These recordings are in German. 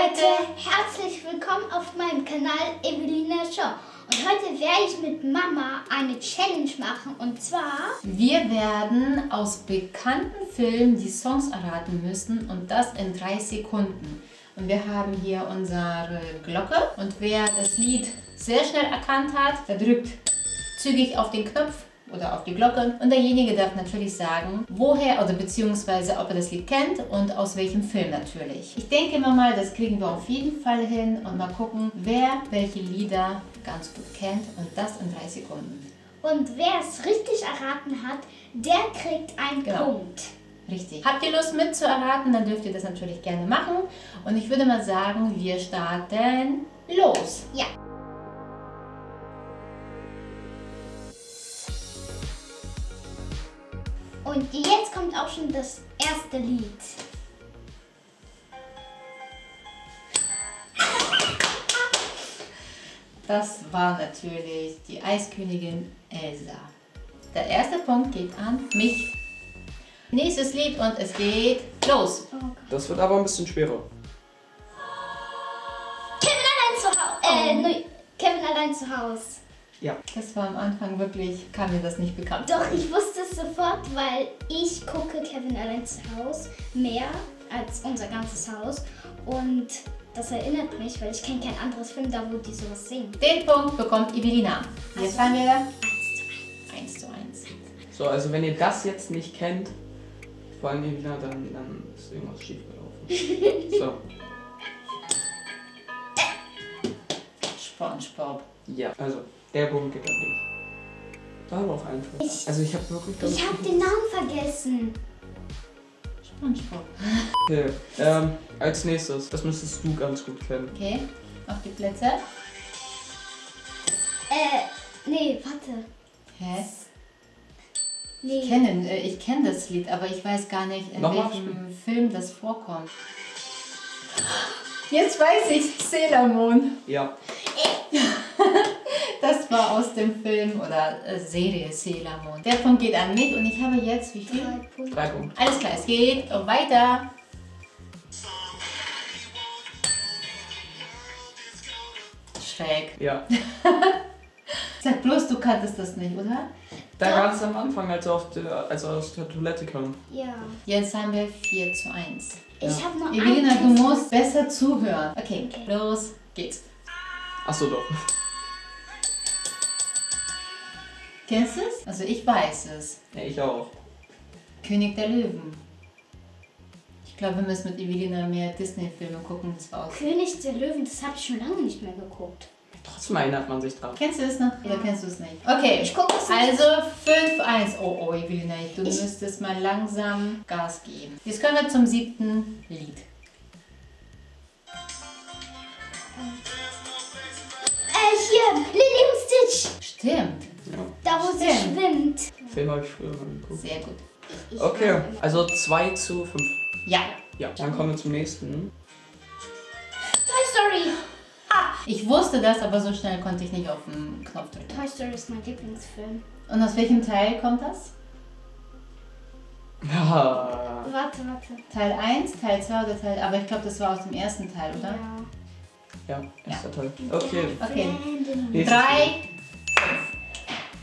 Leute, herzlich willkommen auf meinem Kanal Evelina Show. Und heute werde ich mit Mama eine Challenge machen und zwar... Wir werden aus bekannten Filmen die Songs erraten müssen und das in drei Sekunden. Und wir haben hier unsere Glocke und wer das Lied sehr schnell erkannt hat, der drückt zügig auf den Knopf oder auf die Glocke und derjenige darf natürlich sagen, woher oder beziehungsweise ob er das Lied kennt und aus welchem Film natürlich. Ich denke immer mal, das kriegen wir auf jeden Fall hin und mal gucken, wer welche Lieder ganz gut kennt und das in drei Sekunden. Und wer es richtig erraten hat, der kriegt einen Genau. Punkt. Richtig. Habt ihr Lust mitzuerraten, dann dürft ihr das natürlich gerne machen. Und ich würde mal sagen, wir starten los. Ja. Und jetzt kommt auch schon das erste Lied. Das war natürlich die Eiskönigin Elsa. Der erste Punkt geht an mich. Nächstes Lied und es geht los. Oh. Das wird aber ein bisschen schwerer. Kevin allein zu Hause. Äh, ne, Kevin allein zu Hause. Ja. Das war am Anfang wirklich, kam mir das nicht bekannt. Doch, ich wusste es sofort, weil ich gucke Kevin allein zu Hause mehr als unser ganzes Haus. Und das erinnert mich, weil ich kenne kein anderes Film, da wo die sowas singen. Den Punkt bekommt Evelina. Jetzt haben wir Eins zu eins. 1 zu 1. So, also wenn ihr das jetzt nicht kennt, vor allem Evina, dann, dann ist irgendwas schief gelaufen. so, Spongebob. ja. Also, der Punkt geht an dich. Da war auch einfach. Ich- Also ich habe wirklich... Ich habe den Namen vergessen. Spongebob. Okay, ähm, als nächstes, das müsstest du ganz gut kennen. Okay, auf die Plätze. Äh, nee, warte. Hä? Nee. Ich kenne äh, ich kenn das Lied, aber ich weiß gar nicht, in Nochmal welchem Film das vorkommt. Jetzt weiß ich, Sailor Moon. Ja, Das war aus dem Film oder äh, Serie Sailor Moon. Der Punkt geht an mich und ich habe jetzt wie viel? Drei Punkte. drei Punkte. Alles klar, es geht weiter. Schräg. Ja. Sag bloß, du kanntest das nicht, oder? Da Doch. ganz am Anfang, als er, auf der, als er aus der Toilette kam. Ja. Jetzt haben wir 4 zu 1. Ich Ja. habe noch Evelina, einen du musst besser zuhören. Okay, Okay. los geht's. Achso, doch. Kennst du es? Also ich weiß es. Ja, ich auch. König der Löwen. Ich glaube, wir müssen mit Evelina mehr Disney-Filme gucken. Das war aus. König der Löwen, das habe ich schon lange nicht mehr geguckt. Trotzdem erinnert man sich dran. Kennst du es noch? Oder kennst du es nicht? Okay, Ich gucke es nicht. also 5-1. Oh, oh, Evelina, du Ich- müsstest mal langsam Gas geben. Jetzt kommen wir zum siebten Lied. Äh, hier, Lily und Stitch. Stimmt, Ja. Da, wo sie schwimmt. Film habe ich früher mal geguckt. sehr gut. Ich Okay, also 2 zu 5. Ja, Ja, dann kommen wir zum nächsten. Toy Story. ich wusste das, aber so schnell konnte ich nicht auf den Knopf drücken. Toy Story ist mein Lieblingsfilm. Und aus welchem Teil kommt das? Ja. Warte, warte. Teil 1, Teil 2 oder Teil... Aber ich glaube, das war aus dem ersten Teil, oder? Ja. Ja, erster Teil. Okay. Okay. Brandon. Nächstes Drei.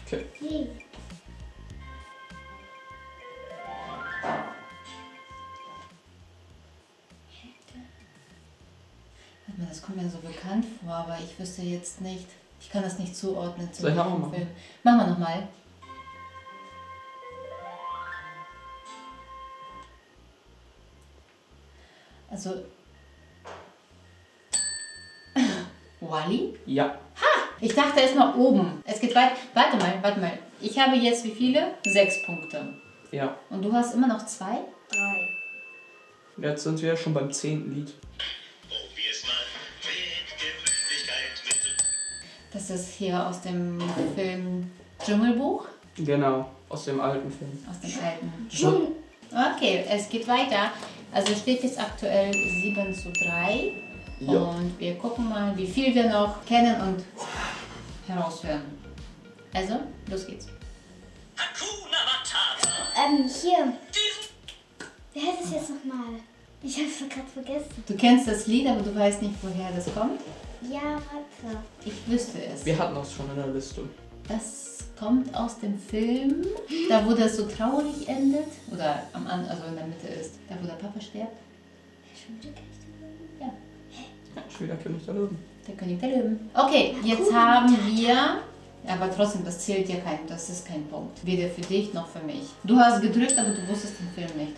Okay. Mal, das kommt mir so bekannt vor, aber ich wüsste jetzt nicht. Ich kann das nicht zuordnen zu Soll ich machen? Film. Machen wir nochmal. Also. Wally? Ja. Ich dachte erstmal oben. Es geht weit. Warte mal, warte mal. Ich habe jetzt wie viele? Sechs Punkte. Ja. Und du hast immer noch zwei? Drei. Jetzt sind wir schon beim zehnten Lied. Mal. Das ist hier aus dem Film Dschungelbuch. Genau, aus dem alten Film. Aus dem alten. Dschungel. Okay, es geht weiter. Also steht jetzt aktuell 7 zu 3. Ja. Und wir gucken mal, wie viel wir noch kennen und heraushören. Also, los geht's. Hakuna Matata. Ähm, hier. Wer heißt es jetzt nochmal? Ich hab's gerade vergessen. Du kennst das Lied, aber du weißt nicht, woher das kommt? Ja, warte. Ich wüsste es. Wir hatten das schon in der Liste. Das kommt aus dem Film, da wo das so traurig endet. Oder am An also in der Mitte ist. Da wo der Papa stirbt. Schon wieder König der Löwen? Ja. Ja, schon wieder König der Löwen. Der König der Löwen. Okay, jetzt haben wir. Aber trotzdem, das zählt dir kein, das ist kein Punkt. Weder für dich noch für mich. Du hast gedrückt, aber du wusstest den Film nicht.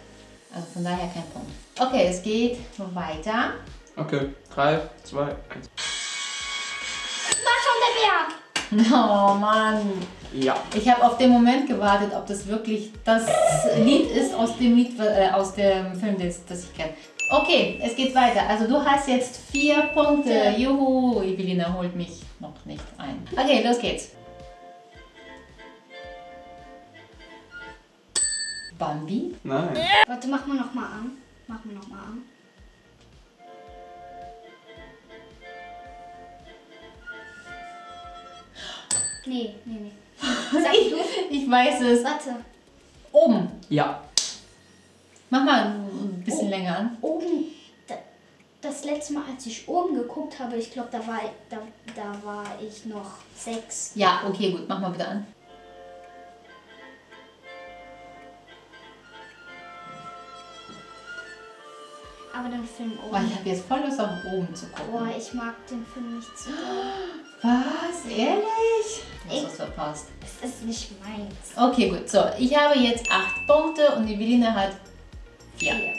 Also von daher kein Punkt. Okay, es geht weiter. Okay, 3, 2, 1. War schon der Berg! Oh Mann. Ja. Ich habe auf den Moment gewartet, ob das wirklich das Lied ist aus dem, Lied, äh, aus dem Film, das, das ich kenne. Okay, es geht weiter. Also du hast jetzt vier Punkte. Ja. Juhu, Evelina holt mich noch nicht ein. Okay, los geht's. Bambi? Nein. Warte, mach mal nochmal an. Mach mal nochmal an. Nee, nee, nee. Sag Ich, du. ich weiß es. Warte. Oben. Ja. Mach mal ein bisschen Oh. länger an. Oben. Da, das letzte Mal, als ich oben geguckt habe, ich glaube, da war, da, da war ich noch sechs. Ja, okay, gut. Mach mal bitte an. Aber den Film Boah, ich oben. habe jetzt voll Lust auf oben zu gucken. Boah, ich mag den Film nicht so. Was? Ehrlich? Du hast Ich- was verpasst. Es ist nicht meins. Okay, gut. So, ich habe jetzt acht Punkte und Evelina hat vier. Hier.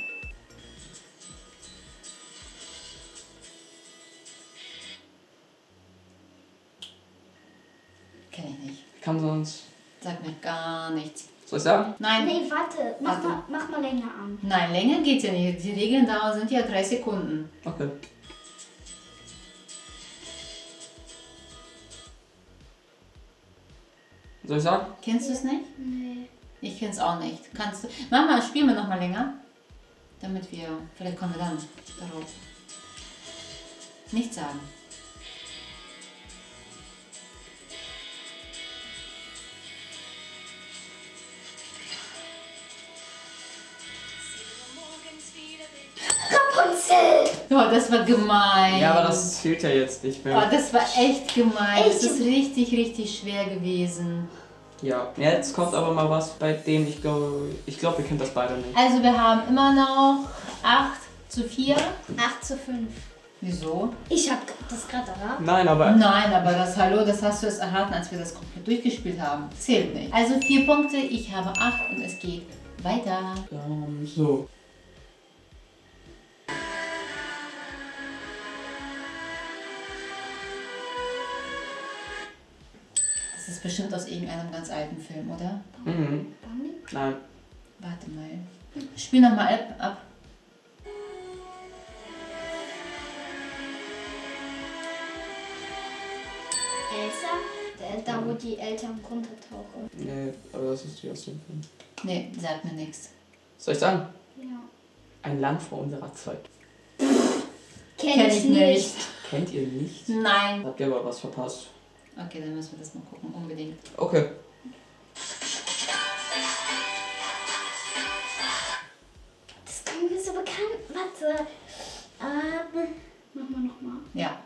Kenn ich nicht. Ich kann sonst. Sag mir gar nichts. Soll ich sagen? Nein, Nee, warte. Mach, Warte. Mal, mach mal länger an. nein, länger geht's ja nicht. Die Regeln da sind ja drei Sekunden. Okay. Soll ich sagen? Kennst du es nicht? Nee. Ich kenn's auch nicht. Kannst du. Mach mal, spielen wir noch mal länger. Damit wir. Vielleicht kommen wir dann darauf. Nichts sagen. Rapunzel! Oh, das war gemein. Ja, aber das zählt ja jetzt nicht Oh, mehr. das war echt gemein. Das Echt? ist richtig, richtig schwer gewesen. Ja. Jetzt kommt aber mal was, bei dem ich glaube, ich glaube, ihr kennt das beide nicht. Also wir haben immer noch 8 zu 4. 8 zu 5. Wieso? Ich hab das gerade erraten. Nein, aber. Nein, aber das Hallo, das hast du es erraten, als wir das komplett durchgespielt haben. Zählt nicht. Also 4 Punkte, ich habe 8 und es geht weiter. Ähm, so. Ist bestimmt aus irgendeinem ganz alten Film, oder? Mhm. Bambi? Nein. Warte mal. Spiel nochmal ab, ab. Elsa? Der, da, wo die Eltern runtertauchen. Nee, aber das ist die aus dem Film. Nee, sagt mir nichts. Soll ich sagen? Ja. Ein Land vor unserer Zeit. Kenn, Kenn ich ich nicht. nicht. Kennt ihr nicht? Nein. Habt ihr aber was verpasst. Okay, dann müssen wir das mal gucken, unbedingt. Okay. Das kommt mir so bekannt. Warte. Ähm, mach mal nochmal. Ja.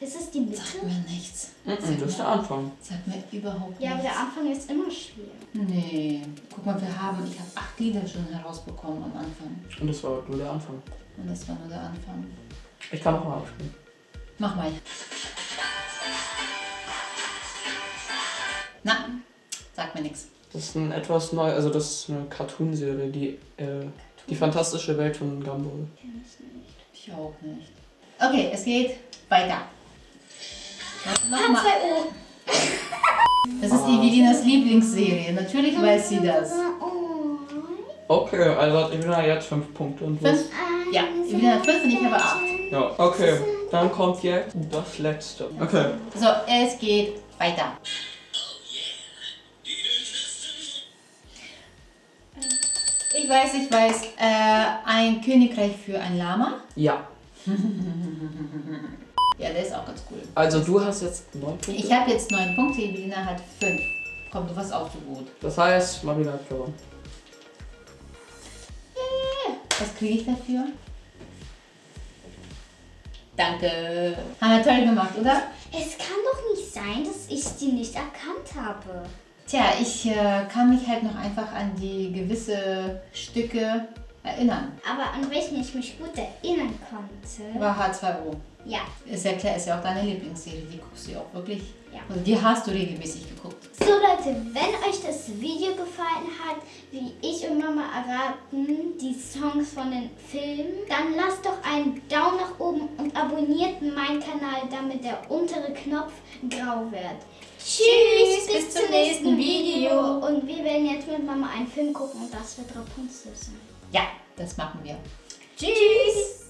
Ist es die Mitte? Sagt mir nichts. Mhm, das ist der Anfang. Sagt mir überhaupt Ja, aber nichts. der Anfang ist immer schwer. Nee. Guck mal, wir haben, ich habe acht Lieder schon herausbekommen am Anfang. Und das war nur der Anfang. Und das war nur der Anfang. Ich kann noch mal abspielen. Mach mal. Na, sag mir nichts. Das ist ein etwas neu, also das ist eine Cartoonserie, die äh, die fantastische Welt von Gumball. Kenn ich nicht. Ich auch nicht. Okay, es geht weiter. H2O. Das ist Evelinas Lieblingsserie. Natürlich weiß sie das. Oh. Okay, also hat Evelina jetzt fünf Punkte und Fünf? was? Ja, Evelina hat fünf und ich habe acht. Ja, okay. Dann kommt jetzt das letzte. Okay. So, es geht weiter. Ich weiß, ich weiß. Äh, ein Königreich für ein Lama. Ja. Der ist auch ganz cool. Also du hast jetzt neun Punkte. Ich habe jetzt neun Punkte, Evelina hat fünf. Komm, du warst auch so gut. Das heißt, Marina hat gewonnen. Was kriege ich dafür? Danke. Haben wir toll gemacht, oder? Es kann doch nicht sein, dass ich die nicht erkannt habe. Tja, ich äh, kann mich halt noch einfach an die gewisse Stücke erinnern. Aber an welchen ich mich gut erinnern konnte. War H2O. Ja. Ist ja klar, ist ja auch deine Lieblingsserie. Die guckst du ja auch wirklich. Ja. Also die hast du regelmäßig geguckt. So Leute, wenn euch das Video gefallen hat, wie ich und Mama erraten die Songs von den Filmen, dann lasst doch einen Daumen nach oben und abonniert meinen Kanal, damit der untere Knopf grau wird. Tschüss, bis, zum nächsten Video. Und wir werden jetzt mit Mama einen Film gucken und das wird Rapunzel sein. Ja, das machen wir. Tschüss.